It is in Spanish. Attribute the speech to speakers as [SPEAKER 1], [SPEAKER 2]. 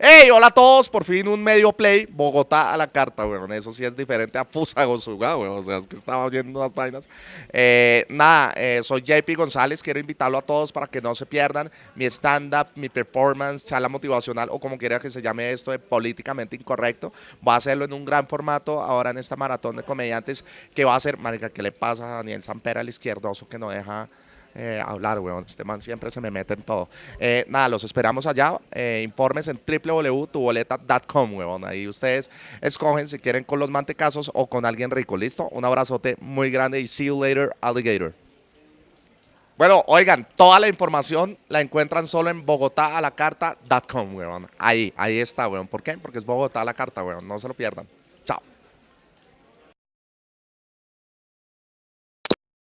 [SPEAKER 1] Hey, hola a todos, por fin un medio play, Bogotá a la carta, weón. Eso sí es diferente a Fusagosuga, weón. O sea, es que estaba oyendo unas vainas. Eh, nada, eh, soy JP González, quiero invitarlo a todos para que no se pierdan mi stand-up, mi performance, charla motivacional o como quiera que se llame esto de políticamente incorrecto. Voy a hacerlo en un gran formato ahora en esta maratón de comediantes que va a ser, marica, ¿qué le pasa a Daniel Sampera, el izquierdoso, que no deja eh, hablar, weón. Este man siempre se me mete en todo. Eh, nada, los esperamos allá. Eh, informes en www.tuboleta.com, weón. Ahí ustedes escogen si quieren con los mantecazos o con alguien rico. ¿Listo? Un abrazote muy grande y see you later, alligator. Bueno, oigan, toda la información la encuentran solo en bogotá a la carta.com, weón. Ahí, ahí está, weón. ¿Por qué? Porque es Bogotá la carta, weón. No se lo pierdan.